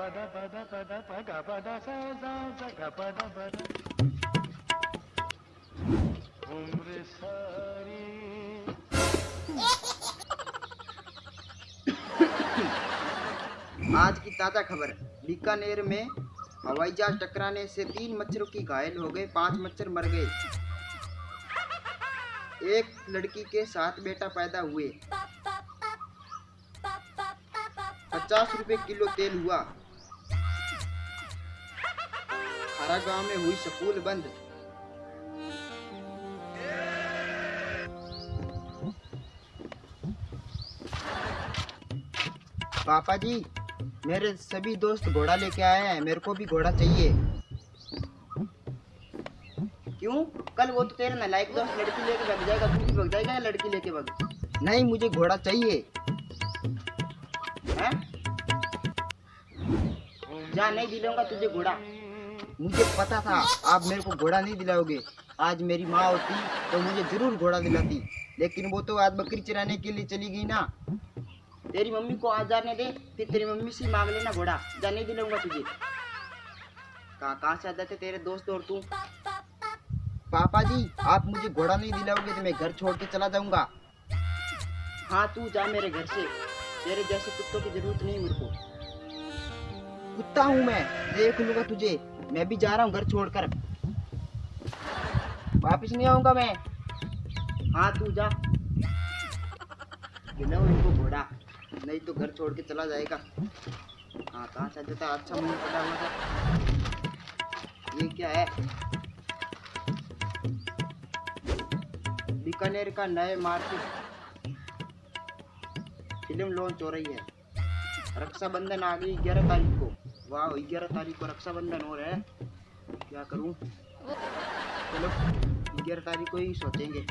పద పద పద పగ పద స స స గ పద పద उम्र सारी आज की ताज़ा खबर बीकानेर में हवाई जहाज टकराने से तीन मच्छरों की घायल हो गए पांच मच्छर मर गए एक लड़की के सात बेटा पैदा हुए पचास रुपए किलो तेल हुआ हरा गाँव में हुई स्कूल बंद। पापा जी, मेरे सभी दोस्त घोड़ा लेके आए हैं, मेरे को भी घोड़ा चाहिए। क्यों? कल वो तो तेरा नालायक दोस्त लड़की लेके भाग जाएगा, तू भी भाग जाएगा या लड़की लेके भाग? नहीं, मुझे घोड़ा चाहिए। जा नहीं दिलाऊँगा तुझे घोड़ा। मुझे पता था, आप मेरे को घोड़ा नहीं दिलाओगे। आज मेरी माँ होती तो मुझे ज़रूर घोड़ा दिलाती। लेकिन वो तो आज बकरी चराने के लिए चली गई ना। तेरी मम्मी को आज जाने दे, फिर तेरी मम्मी से मांग लेना घोड़ा। जाने दिलाऊँगा तुझे। कहाँ कहाँ से आ जाते तेरे दोस्त और तू? पापा जी, आप मुझे घोड़ा नहीं दिलाओगे तो मैं घर छोड़ के चला जाऊँगा। हाँ तू जा मेरे घर से। तेरे जैसे कुत्तों की ज़रूरत नहीं मेरे को। कुत्ता हूँ मैं। देख लूँगा तुझे। मैं भी जा रहा हूँ घर छोड़कर। वापिस नहीं आऊँगा मैं। हाँ तू जा। इनको घोड़ा। नहीं तो घर छोड़ के चला जाएगा। हाँ कहाँ से देता अच्छा मुँह पड़ा हुआ था। ये क्या है? बीकानेर का नए मार्केट। फ़िल्म लॉन्च हो रही है। रक्षाबंधन आ गई ग्यारह तारीख को। वाह, ग्यारह तारीख को रक्षाबंधन हो रहा है। क्या करूँ? चलो, ग्यारह तारीख को ही सोचेंगे।